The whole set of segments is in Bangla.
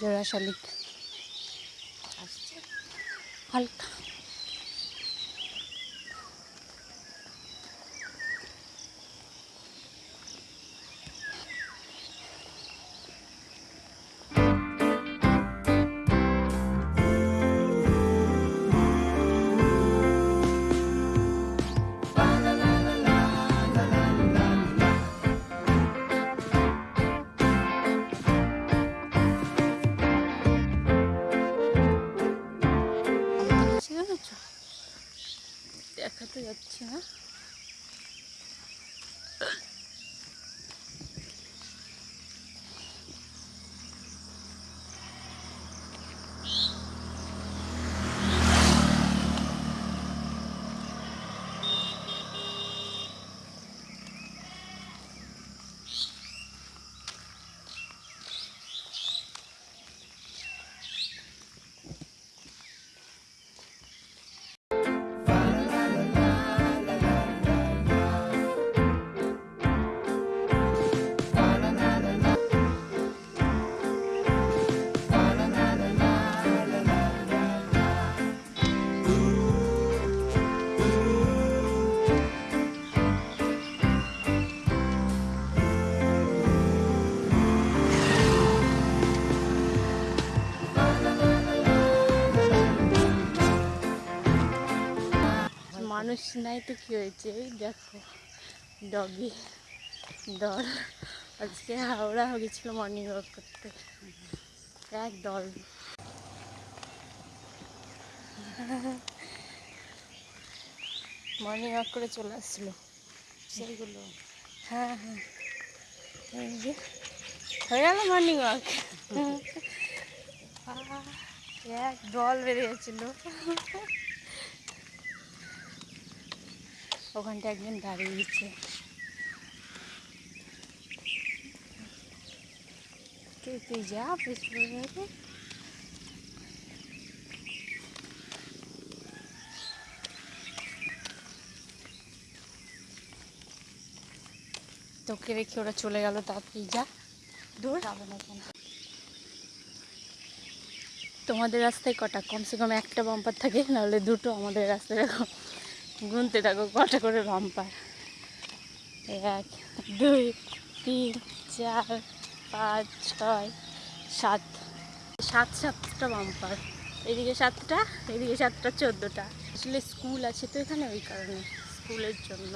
জোড়া শালিক আসছে। হালকা। যাচ্ছে না। মানুষ নাই তো কি হয়েছে এই দেখো ডগি দল আজকে হাওড়া হয়ে গেছিল মর্নিং ওয়াক করতে। এক দল মর্নিং ওয়াক করে চলে আসছিল সেইগুলো। হ্যাঁ হ্যাঁ। এই যে হয়ে গেল মর্নিং ওয়াক এক দল বেরিয়েছিল ওখানটা একজন দাঁড়িয়েছে তুই তুই যা পিছনে তোকে রেখে ওরা চলে গেল তাড়াতাড়ি যা। দূর? যাবে না কেন তোমাদের রাস্তায় কটা? কমসে কম একটা বাম্পার থাকে নাহলে দুটো আমাদের রাস্তায় রাখো গুনতে থাকো, কটা করে বাম্পার এক, দুই, তিন, চার, পাঁচ, ছয়, সাত। সাত সাতটা বাম্পার এদিকে সাতটা এদিকে সাতটা, চোদ্দোটা। আসলে স্কুল আছে তো এখানে ওই কারণে, স্কুলের জন্য।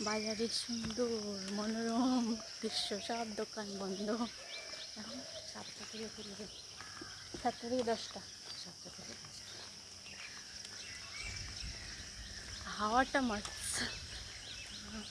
বাজারে সুন্দর মনোরম দৃশ্য সব দোকান বন্ধ। এখন সাতটা থেকে খুলবে সাতটা থেকে দশটা। সাতটা থেকে হাওয়াটা মাছ আহ,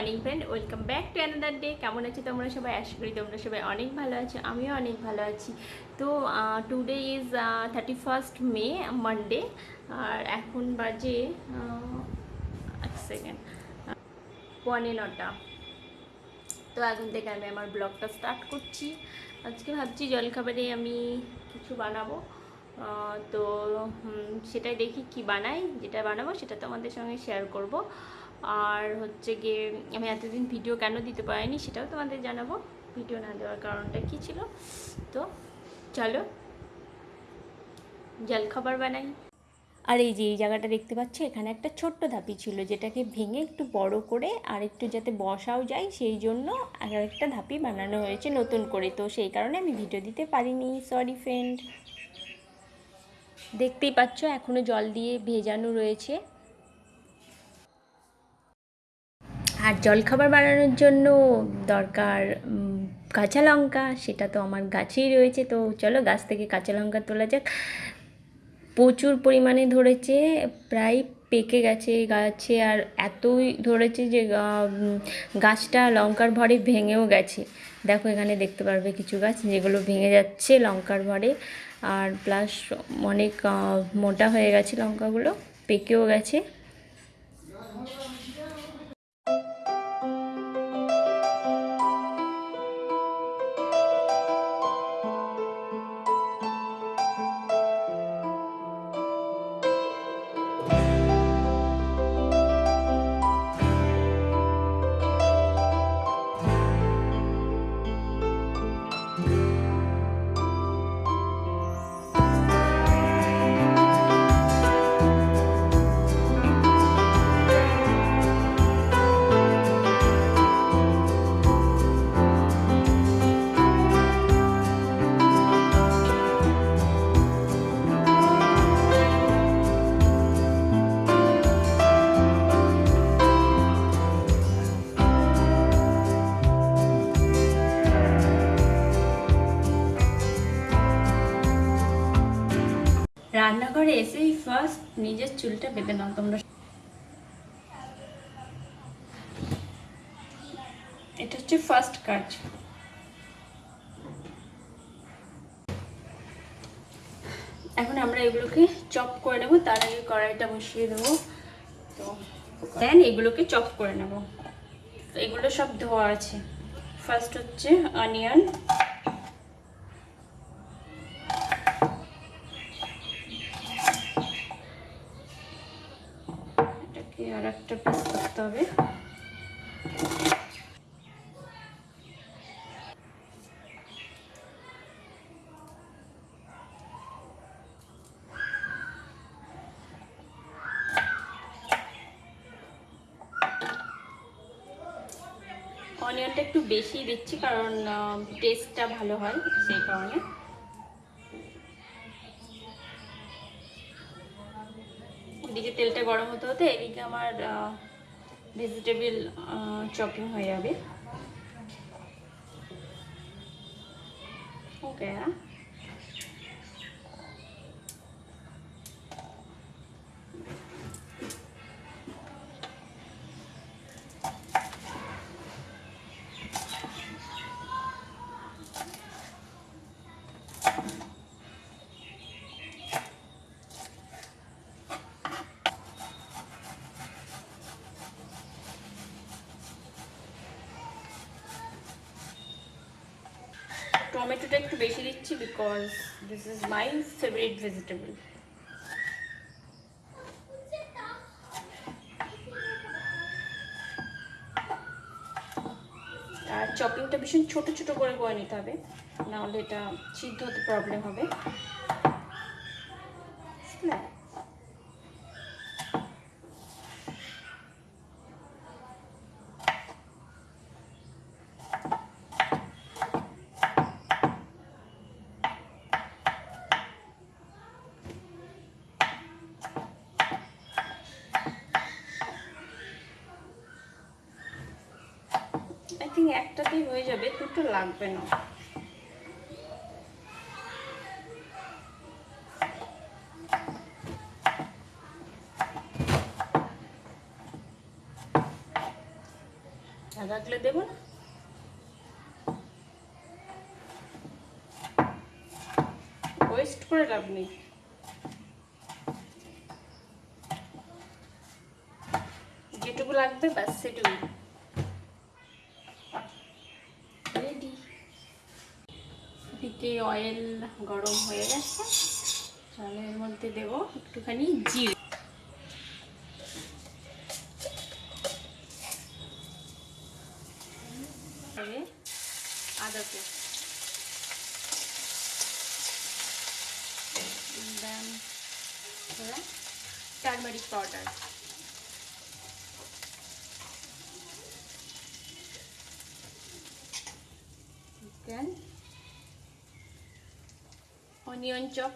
সুন্দর friend welcome back to another day কেমন আছো তোমরা সবাই? আশা করি তোমরা সবাই অনেক ভালো আছো, আমিও অনেক ভালো আছি। তো today is thirty first May Monday আর এখন বাজে এক সেকেন্ড পনে নটা। তো এখন থেকে আমি আমার ব্লগটা স্টার্ট করছি। আজকে ভাবছি জলখাবারে আমি কিছু বানাবো। তো সেটাই দেখি কি বানাই, যেটা বানাবো সেটা তোমাদের সঙ্গে শেয়ার করব। আর হচ্ছে গিয়ে আমি এতদিন ভিডিও কেন দিতে পারিনি সেটাও তোমাদের জানাব। ভিডিও না দেওয়ার কারণটা কী ছিল? তো চলো জলখাবার বানাই। আর এই যে, এই জায়গাটা দেখতে পাচ্ছ, এখানে একটা ছোট্ট ধাপি ছিল, যেটাকে ভেঙে একটু বড় করে আর একটু যাতে বসাও যায়, সেই জন্য আর একটা ধাপি বানানো হয়েছে নতুন করে। তো সেই কারণে আমি ভিডিও দিতে পারিনি সরি ফ্রেন্ড দেখতেই পাচ্ছ এখনও জল দিয়ে ভেজানো রয়েছে। আর জলখাবার বানানোর জন্য দরকার কাঁচা লঙ্কা, সেটা তো আমার গাছেই রয়েছে, তো চলো গাছ থেকে কাঁচা লঙ্কা তোলা যাক। প্রচুর পরিমাণে ধরেছে, প্রায় পেকে গেছে গাছে, আর এতই ধরেছে যে গাছটা লঙ্কার ভরে ভেঙেও গেছে। দেখো এখানে দেখতে পারবে কিছু গাছ যেগুলো ভেঙে যাচ্ছে লঙ্কার ভরে, আর প্লাস অনেক মোটা হয়ে গেছে লঙ্কাগুলো, পেকেও গেছে। নিজের চুলটা বেঁধে নাও, তোমরা এটা হচ্ছে ফার্স্ট কাজ এখন আমরা এগুলোকে চপ করে নেব, তার আগে কড়াইটা বসিয়ে দেবো। তো দেন এগুলোকে চপ করে নেব। তো এগুলো সব ধোয়া আছে। ফার্স্ট হচ্ছে অনিয়ন এটাকে আর একটা পিস করতে হবে। অনিয়নটা একটু বেশি দিচ্ছি কারণ টেস্টটা ভালো হয় সেই কারণে। এদিকে তেলটা গরম হতে হতে এদিকে আমার ভেজিটেবল চপিং হয়ে যাবে ওকে টমেটোটা একটু বেশি দিচ্ছি because this is my favourite vegetable আর চপিংটা ভীষণ ছোটো ছোটো করে করে নিতে হবে, নাহলে এটা সিদ্ধ হতে প্রবলেম হবে। একটাতেই হয়ে যাবে দুটো লাগবে না। রাখলে দেবো না? ওয়েস্ট করে লাভ নেই। যেটুকু লাগবে ব্যাস, সেটুকুই। এদিকে অয়েল গরম হয়ে গেছে। তাহলে এর মধ্যে দেবো একটুখানি জিরে। আদা paste. Then turmeric powder then onion chop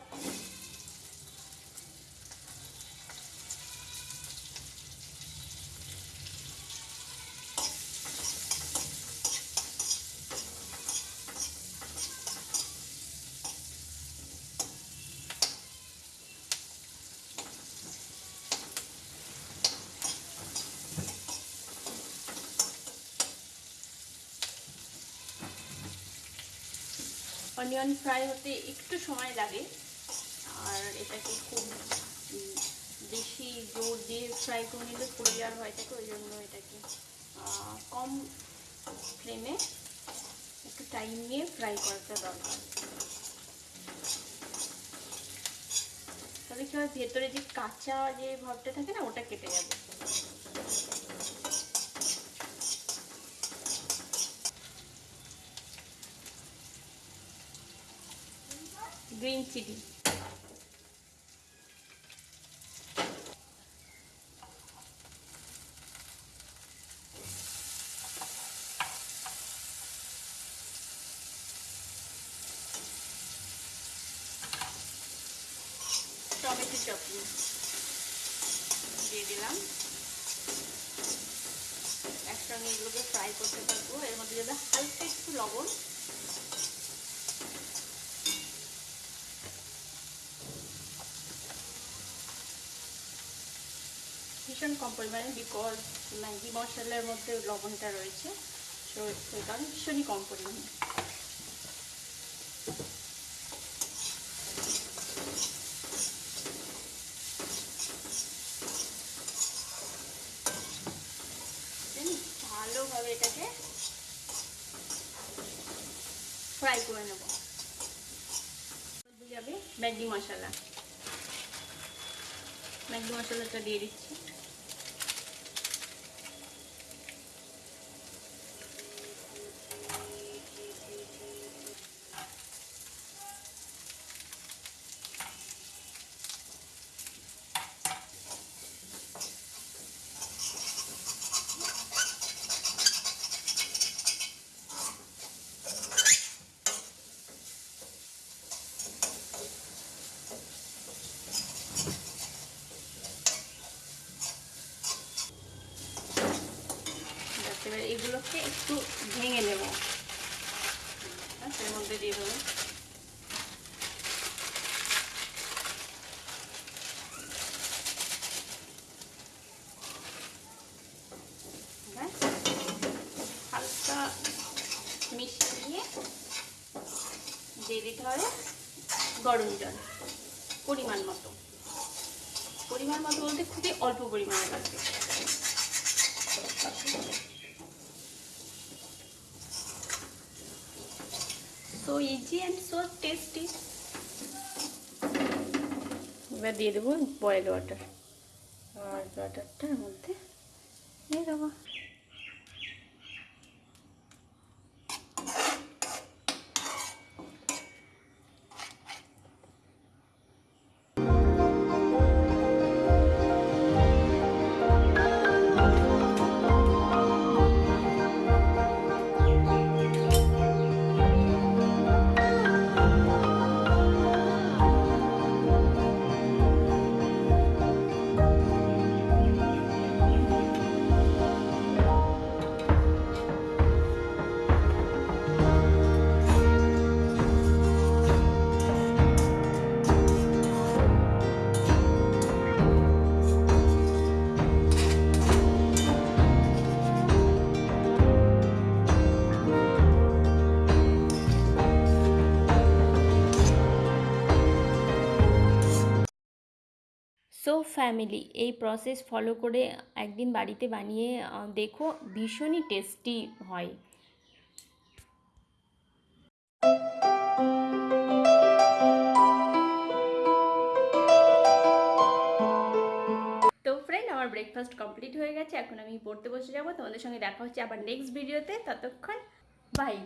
onion fry হতে একটু সময় লাগে। আর এটাকে খুব বেশি জোর দিয়ে ফ্রাই করে নিলে পুড়ে যাওয়ার থাকে, ওই জন্য এটাকে কম ফ্লেমে একটু টাইম নিয়ে ফ্রাই করাটা দরকার। তাহলে কি হয়, ভেতরে যে কাঁচা যে ভাবটা থাকে না, ওটা কেটে যাবে। Green chilli. দিয়ে দিলাম। একসঙ্গে এগুলোকে ফ্রাই করতে পারব। এর মধ্যে যদি হালকা একটু লবণ ভীষণ কম পরিমাণে বিকজ ম্যাগি মশলার মধ্যে লবণটা রয়েছে। তো সেই কারণে ভীষণই কম পরিমাণে ভালোভাবে এটাকে ফ্রাই করে ম্যাগি মশলা। ম্যাগি মশলাটা দিয়ে দিচ্ছি ব্যাস এবার এগুলোকে একটু ভেঙে নেব ব্যাস এর মধ্যে দিয়ে দেবো ব্যাস হালকা মিশিয়ে নিয়ে দিয়ে দিতে হবে গরম জল পরিমাণ মতো। পরিমাণ মতো বলতে খুবই অল্প পরিমাণে লাগবে। So easy and so tasty এবার দিয়ে দেবো বয়েল ওয়াটার বয়েল ওয়াটারটার মধ্যে দিয়ে দেবো। ফ্যামিলি এই প্রসেস ফলো করে একদিন বাড়িতে বানিয়ে দেখো ভীষণই টেস্টি হয়। আমার ব্রেকফাস্ট কমপ্লিট হয়ে গেছে। এখন আমি পড়তে বসে যাব। তোমাদের সঙ্গে দেখা হচ্ছে আবার নেক্সট ভিডিওতে ততক্ষণ বাই